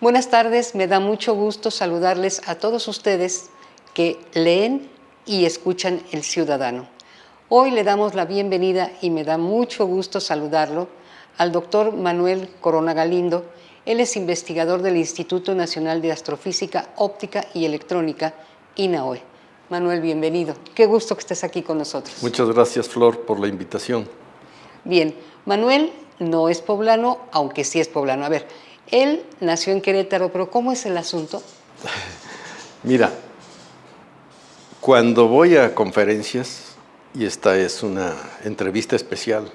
Buenas tardes, me da mucho gusto saludarles a todos ustedes que leen y escuchan El Ciudadano. Hoy le damos la bienvenida y me da mucho gusto saludarlo al doctor Manuel Corona Galindo. Él es investigador del Instituto Nacional de Astrofísica Óptica y Electrónica, INAOE. Manuel, bienvenido. Qué gusto que estés aquí con nosotros. Muchas gracias, Flor, por la invitación. Bien, Manuel no es poblano, aunque sí es poblano. A ver, él nació en Querétaro, pero ¿cómo es el asunto? Mira, cuando voy a conferencias, y esta es una entrevista especial,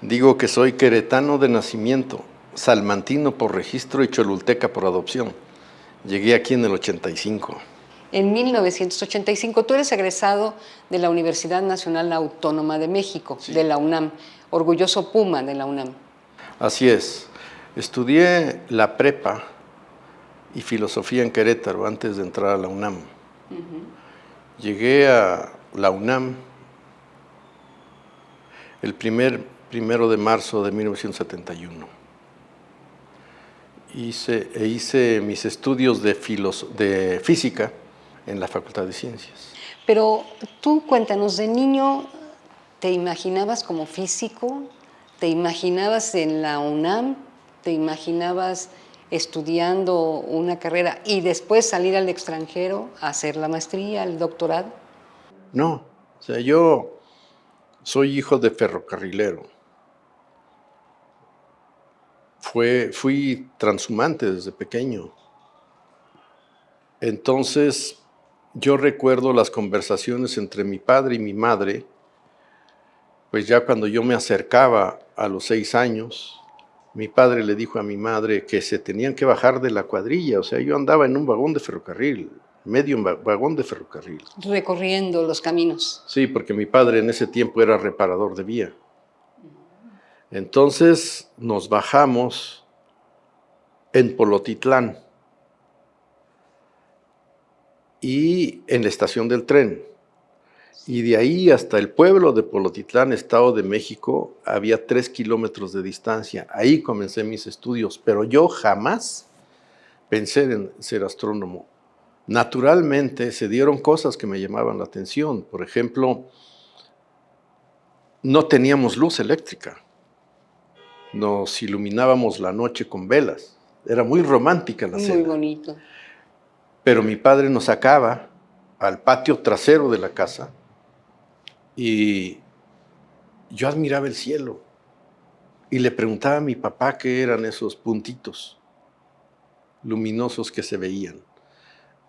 digo que soy queretano de nacimiento, salmantino por registro y cholulteca por adopción. Llegué aquí en el 85. En 1985, tú eres egresado de la Universidad Nacional Autónoma de México, de la UNAM, orgulloso Puma de la UNAM. Así es. Estudié la prepa y filosofía en Querétaro antes de entrar a la UNAM. Llegué a la UNAM el primer, primero de marzo de 1971. Hice, e hice mis estudios de, de física en la Facultad de Ciencias. Pero tú cuéntanos, de niño, ¿te imaginabas como físico? ¿Te imaginabas en la UNAM? ¿Te imaginabas estudiando una carrera y después salir al extranjero a hacer la maestría, el doctorado? No, o sea, yo soy hijo de ferrocarrilero. Fue, fui transhumante desde pequeño. Entonces, yo recuerdo las conversaciones entre mi padre y mi madre, pues ya cuando yo me acercaba a los seis años, mi padre le dijo a mi madre que se tenían que bajar de la cuadrilla, o sea, yo andaba en un vagón de ferrocarril, medio vagón de ferrocarril. Recorriendo los caminos. Sí, porque mi padre en ese tiempo era reparador de vía. Entonces nos bajamos en Polotitlán y en la estación del tren. Y de ahí hasta el pueblo de Polotitlán, Estado de México, había tres kilómetros de distancia. Ahí comencé mis estudios, pero yo jamás pensé en ser astrónomo. Naturalmente se dieron cosas que me llamaban la atención. Por ejemplo, no teníamos luz eléctrica. Nos iluminábamos la noche con velas. Era muy romántica la cena. Muy bonito. Pero mi padre nos sacaba al patio trasero de la casa y yo admiraba el cielo y le preguntaba a mi papá qué eran esos puntitos luminosos que se veían.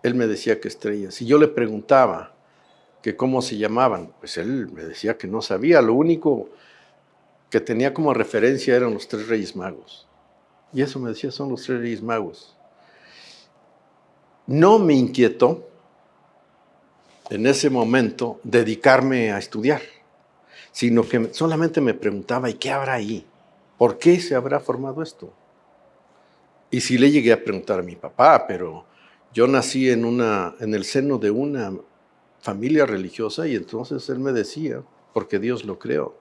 Él me decía que estrellas. Y yo le preguntaba que cómo se llamaban. Pues él me decía que no sabía. Lo único que tenía como referencia eran los tres reyes magos. Y eso me decía, son los tres reyes magos no me inquietó en ese momento dedicarme a estudiar, sino que solamente me preguntaba, ¿y qué habrá ahí? ¿Por qué se habrá formado esto? Y sí le llegué a preguntar a mi papá, pero yo nací en, una, en el seno de una familia religiosa y entonces él me decía, porque Dios lo creó.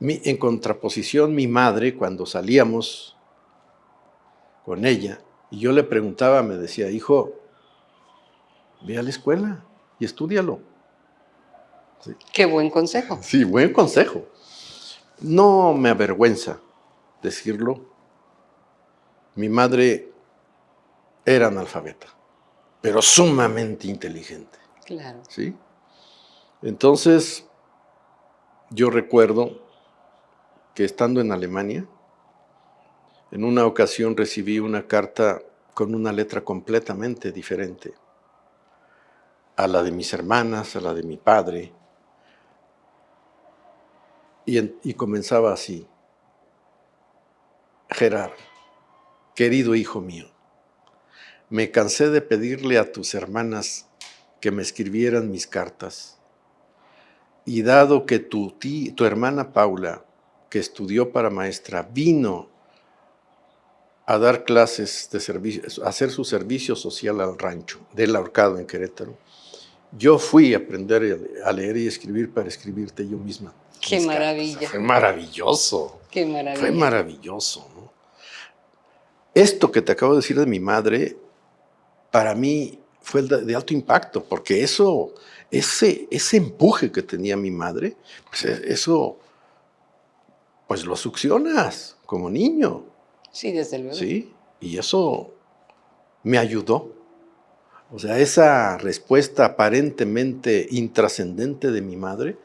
en contraposición, mi madre, cuando salíamos con ella, y yo le preguntaba, me decía, hijo, ve a la escuela y estudialo. Qué buen consejo. Sí, buen consejo. No me avergüenza decirlo. Mi madre era analfabeta, pero sumamente inteligente. Claro. ¿Sí? Entonces, yo recuerdo que estando en Alemania, en una ocasión recibí una carta con una letra completamente diferente a la de mis hermanas, a la de mi padre, y, comenzaba así, Gerard, querido hijo mío, me cansé de pedirle a tus hermanas que me escribieran mis cartas, y dado que tu, tu hermana Paula, que estudió para maestra, vino a dar clases de servicio, a hacer su servicio social al rancho del ahorcado en Querétaro. Yo fui a aprender a leer y escribir para escribirte yo misma. Qué maravilla. Fue maravilloso. Qué maravilla. Fue maravilloso. esto que te acabo de decir de mi madre, para mí fue de, alto impacto, porque eso, ese, ese empuje que tenía mi madre, pues e, eso, pues lo succionas como niño. Sí, desde luego. Sí, y eso me ayudó. O sea, esa respuesta aparentemente intrascendente de mi madre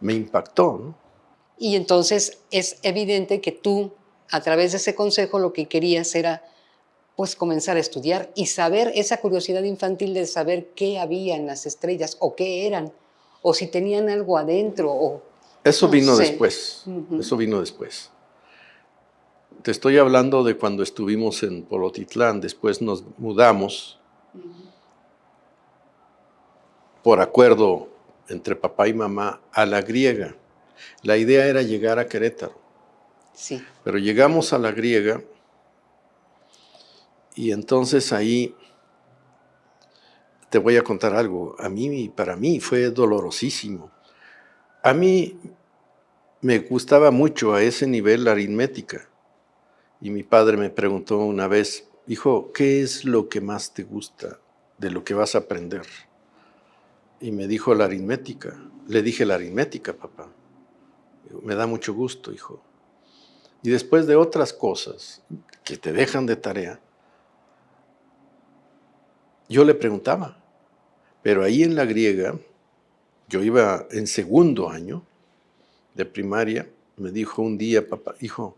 me impactó. ¿no? Y entonces es evidente que tú, a través de ese consejo, lo que querías era pues comenzar a estudiar y saber esa curiosidad infantil de saber qué había en las estrellas o qué eran, o si tenían algo adentro. O, eso vino después, eso vino después. Te estoy hablando de cuando estuvimos en Polotitlán, después nos mudamos por acuerdo entre papá y mamá a la griega. La idea era llegar a Querétaro. Sí. Pero llegamos a la griega y entonces ahí te voy a contar algo. A mí, para mí fue dolorosísimo. A mí me gustaba mucho a ese nivel la aritmética. Y mi padre me preguntó una vez, hijo, ¿qué es lo que más te gusta de lo que vas a aprender? Y me dijo la aritmética. Le dije la aritmética, papá. Me da mucho gusto, hijo. Y después de otras cosas que te dejan de tarea, yo le preguntaba, pero ahí en la griega, yo iba en segundo año de primaria, me dijo un día, papá, hijo,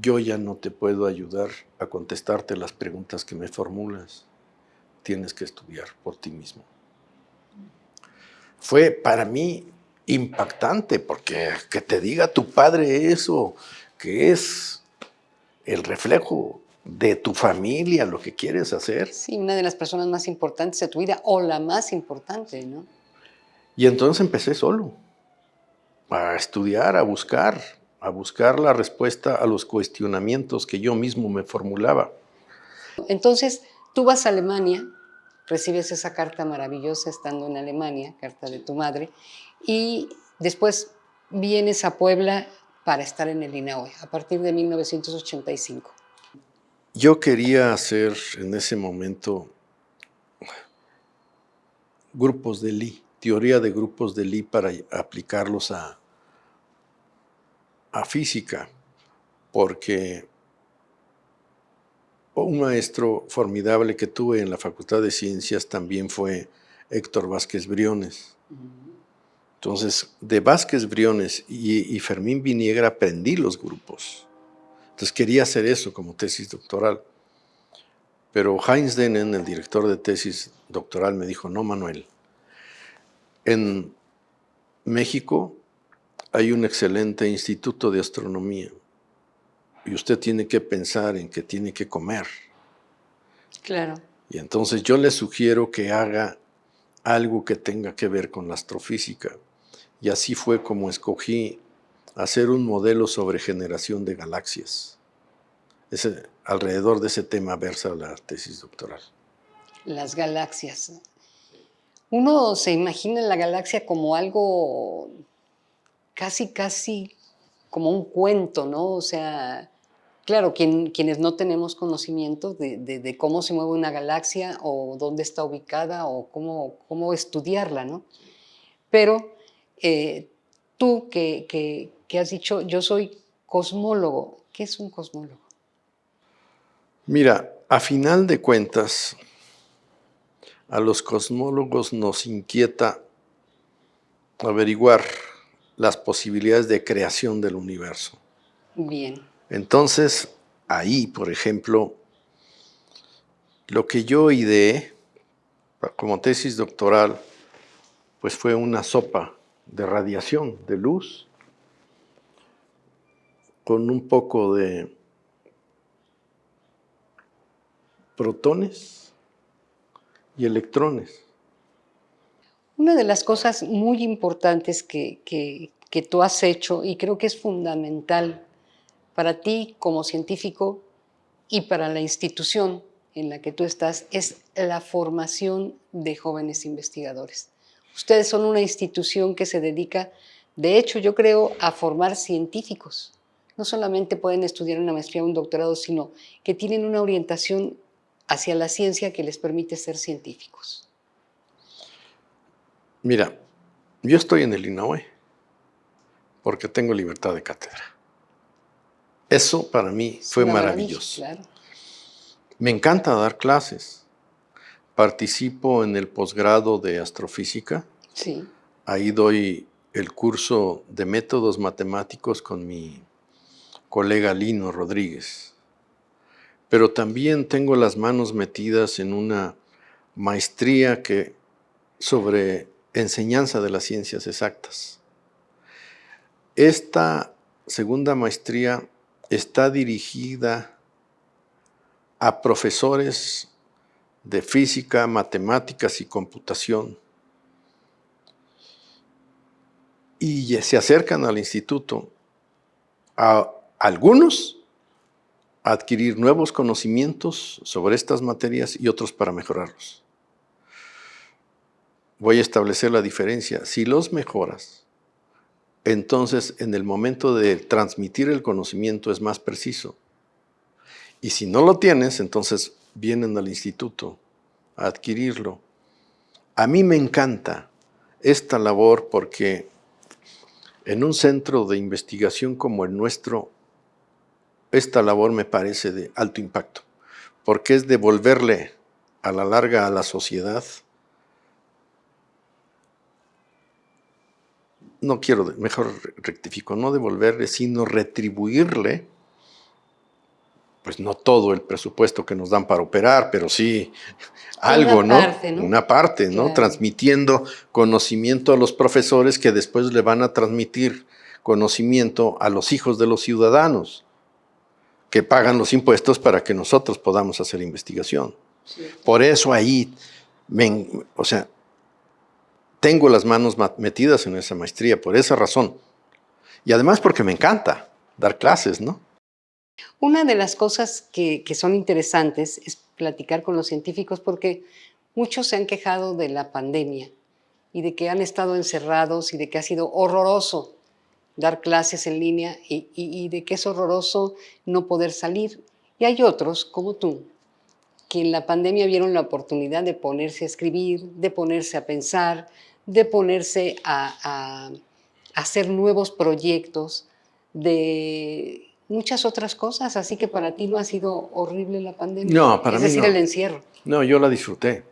yo ya no te puedo ayudar a contestarte las preguntas que me formulas. Tienes que estudiar por ti mismo. Fue para mí impactante, porque que te diga tu padre eso, que es el reflejo de tu familia, lo que quieres hacer. Sí, una de las personas más importantes de tu vida, o la más importante, ¿no? Y entonces empecé solo, a estudiar, a buscar, a buscar la respuesta a los cuestionamientos que yo mismo me formulaba. Entonces, tú vas a Alemania, recibes esa carta maravillosa estando en Alemania, carta de tu madre, y después vienes a Puebla para estar en el INAOE, a partir de 1985. Yo quería hacer en ese momento grupos de Lee, teoría de grupos de Lee para aplicarlos a, a física, porque un maestro formidable que tuve en la Facultad de Ciencias también fue Héctor Vázquez Briones. Entonces, de Vázquez Briones y, Fermín Viniegra aprendí los grupos. Entonces quería hacer eso como tesis doctoral. Pero Heinz Denen, el director de tesis doctoral, me dijo, no, Manuel, en México hay un excelente instituto de astronomía y usted tiene que pensar en que tiene que comer. Claro. Y entonces yo le sugiero que haga algo que tenga que ver con la astrofísica. Y así fue como escogí hacer un modelo sobre generación de galaxias. Ese, alrededor de ese tema versa la tesis doctoral. Las galaxias. Uno se imagina la galaxia como algo casi, casi como un cuento, ¿no? O sea, claro, quienes no tenemos conocimiento de, cómo se mueve una galaxia o dónde está ubicada o cómo, cómo estudiarla, ¿no? Pero eh, tú que, que has dicho, yo soy cosmólogo. ¿Qué es un cosmólogo? Mira, a final de cuentas, a los cosmólogos nos inquieta averiguar las posibilidades de creación del universo. Bien. Entonces, ahí, por ejemplo, lo que yo ideé como tesis doctoral, pues fue una sopa de radiación, de luz, con un poco de protones y electrones. Una de las cosas muy importantes que, que, tú has hecho y creo que es fundamental para ti como científico y para la institución en la que tú estás es la formación de jóvenes investigadores. Ustedes son una institución que se dedica, de hecho yo creo, a formar científicos, no solamente pueden estudiar una maestría o un doctorado, sino que tienen una orientación hacia la ciencia que les permite ser científicos? Mira, yo estoy en el INAOE porque tengo libertad de cátedra. Eso para mí fue maravilloso. Me encanta dar clases. Participo en el posgrado de astrofísica. Sí. Ahí doy el curso de métodos matemáticos con mi colega Lino Rodríguez. Pero también tengo las manos metidas en una maestría que, sobre enseñanza de las ciencias exactas. Esta segunda maestría está dirigida a profesores de física, matemáticas y computación. Y se acercan al instituto a algunos a adquirir nuevos conocimientos sobre estas materias y otros para mejorarlos. Voy a establecer la diferencia. Si los mejoras, entonces en el momento de transmitir el conocimiento es más preciso. Y si no lo tienes, entonces vienen al instituto a adquirirlo. A mí me encanta esta labor porque en un centro de investigación como el nuestro, esta labor me parece de alto impacto, porque es devolverle a la larga a la sociedad no quiero, mejor rectifico, no devolverle, sino retribuirle, pues no todo el presupuesto que nos dan para operar, pero sí algo, una ¿no? Parte, ¿no? Una parte, ¿no? Transmitiendo conocimiento a los profesores que después le van a transmitir conocimiento a los hijos de los ciudadanos que pagan los impuestos para que nosotros podamos hacer investigación. Por eso ahí, o sea, tengo las manos metidas en esa maestría, por esa razón. Y además porque me encanta dar clases, ¿no? Una de las cosas que, son interesantes es platicar con los científicos porque muchos se han quejado de la pandemia y de que han estado encerrados y de que ha sido horroroso dar clases en línea y, y, de que es horroroso no poder salir. Y hay otros, como tú, que en la pandemia vieron la oportunidad de ponerse a escribir, de ponerse a pensar, de ponerse a, hacer nuevos proyectos, de muchas otras cosas, así que para ti no ha sido horrible la pandemia. No, para es mí decir, el encierro. No, yo la disfruté.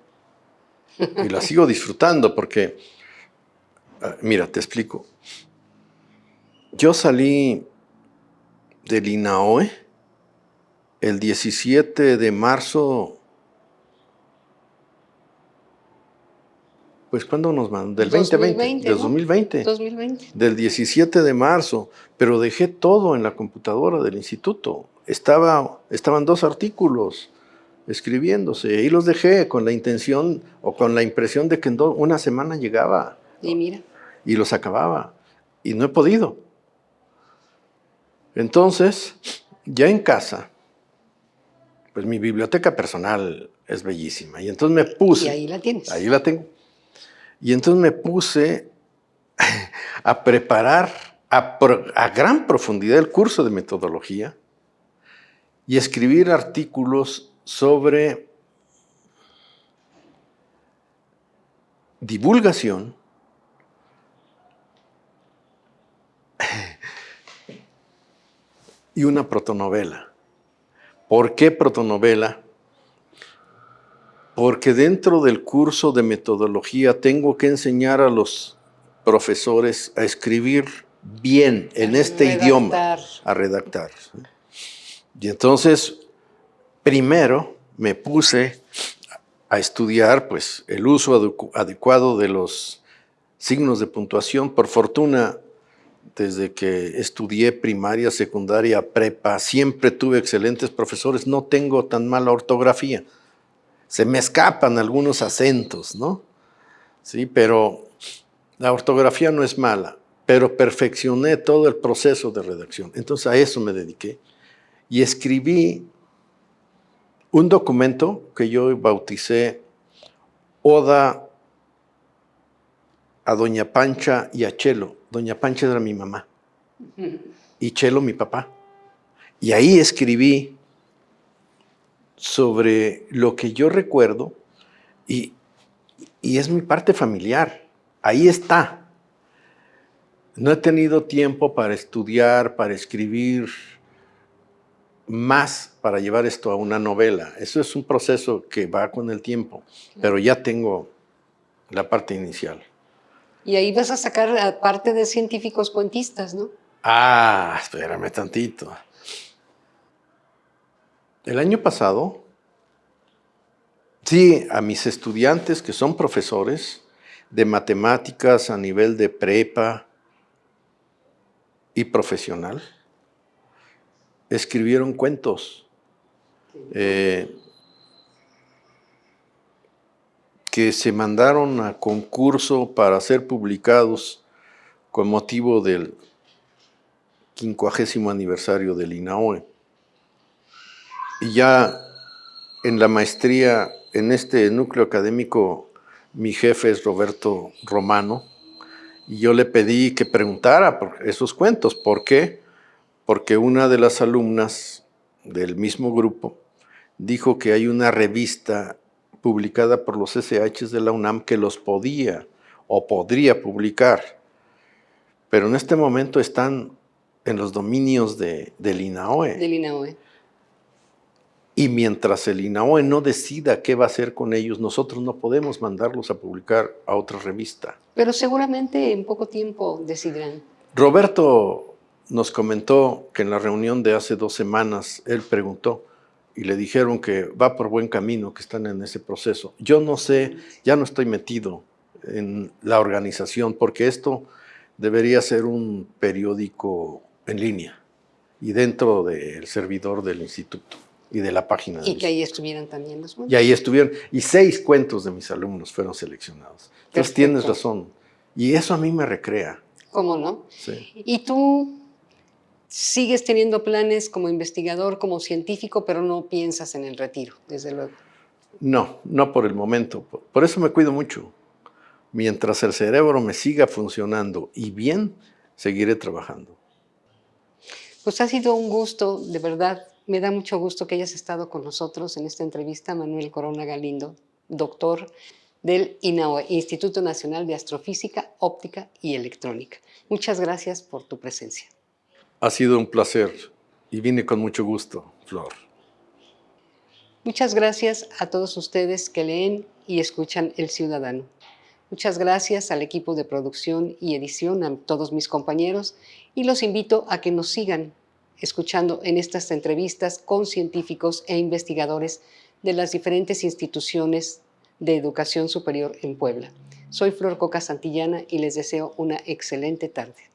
Y la sigo disfrutando porque, ah, mira, te explico. Yo salí del INAOE el 17 de marzo Pues ¿cuándo nos mandan? Del 2020, del 2020. 2020. Del 17 de marzo, pero dejé todo en la computadora del instituto. Estaba, estaban dos artículos escribiéndose y los dejé con la intención o con la impresión de que en una semana llegaba. Y mira. Y los acababa. Y no he podido. Entonces, ya en casa, pues mi biblioteca personal es bellísima. Y entonces me puse... Y ahí la tienes. Ahí la tengo y entonces me puse a preparar a, gran profundidad el curso de metodología y escribir artículos sobre divulgación y una protonovela. ¿Por qué protonovela? Porque dentro del curso de metodología tengo que enseñar a los profesores a escribir bien en este idioma, a redactar. Y entonces, primero me puse a estudiar pues, el uso adecuado de los signos de puntuación. Por fortuna, desde que estudié primaria, secundaria, prepa, siempre tuve excelentes profesores, no tengo tan mala ortografía se me escapan algunos acentos, ¿no? Sí, pero la ortografía no es mala, pero perfeccioné todo el proceso de redacción. Entonces a eso me dediqué y escribí un documento que yo bauticé Oda a Doña Pancha y a Chelo. Doña Pancha era mi mamá y Chelo mi papá. Y ahí escribí sobre lo que yo recuerdo y, y es mi parte familiar. Ahí está. No he tenido tiempo para estudiar, para escribir más para llevar esto a una novela. Eso es un proceso que va con el tiempo, pero ya tengo la parte inicial. Y ahí vas a sacar parte de científicos cuentistas, ¿no? Ah, espérame tantito. El año pasado, sí, a mis estudiantes que son profesores de matemáticas a nivel de prepa y profesional, escribieron cuentos. Eh, que se mandaron a concurso para ser publicados con motivo del quincuagésimo aniversario del INAOE. Ya en la maestría, en este núcleo académico, mi jefe es Roberto Romano, y yo le pedí que preguntara por esos cuentos. ¿Por qué? Porque una de las alumnas del mismo grupo dijo que hay una revista publicada por los SHs de la UNAM que los podía o podría publicar, pero en este momento están en los dominios de, del. Del INAOE. Y mientras el INAOE no decida qué va a hacer con ellos, nosotros no podemos mandarlos a publicar a otra revista. Pero seguramente en poco tiempo decidirán. Roberto nos comentó que en la reunión de hace dos semanas, él preguntó, y le dijeron que va por buen camino, que están en ese proceso. Yo no sé, ya no estoy metido en la organización, porque esto debería ser un periódico en línea y dentro del servidor del instituto y de la página. Y que ahí estuvieran también los Y ahí estuvieron, y seis cuentos de mis alumnos fueron seleccionados. Entonces tienes razón, y eso a mí me recrea. ¿Cómo no? Sí. ¿Y tú sigues teniendo planes como investigador, como científico, pero no piensas en el retiro, desde luego. No, no por el momento. Por eso me cuido mucho. Mientras el cerebro me siga funcionando y bien, seguiré trabajando. Pues ha sido un gusto, de verdad. Me da mucho gusto que hayas estado con nosotros en esta entrevista, Manuel Corona Galindo, doctor del INAOE, Instituto Nacional de Astrofísica, Óptica y Electrónica. Muchas gracias por tu presencia. Ha sido un placer y vine con mucho gusto, Flor. Muchas gracias a todos ustedes que leen y escuchan El Ciudadano. Muchas gracias al equipo de producción y edición, a todos mis compañeros, y los invito a que nos sigan escuchando en estas entrevistas con científicos e investigadores de las diferentes instituciones de educación superior en Puebla. Soy Flor Coca Santillana y les deseo una excelente tarde.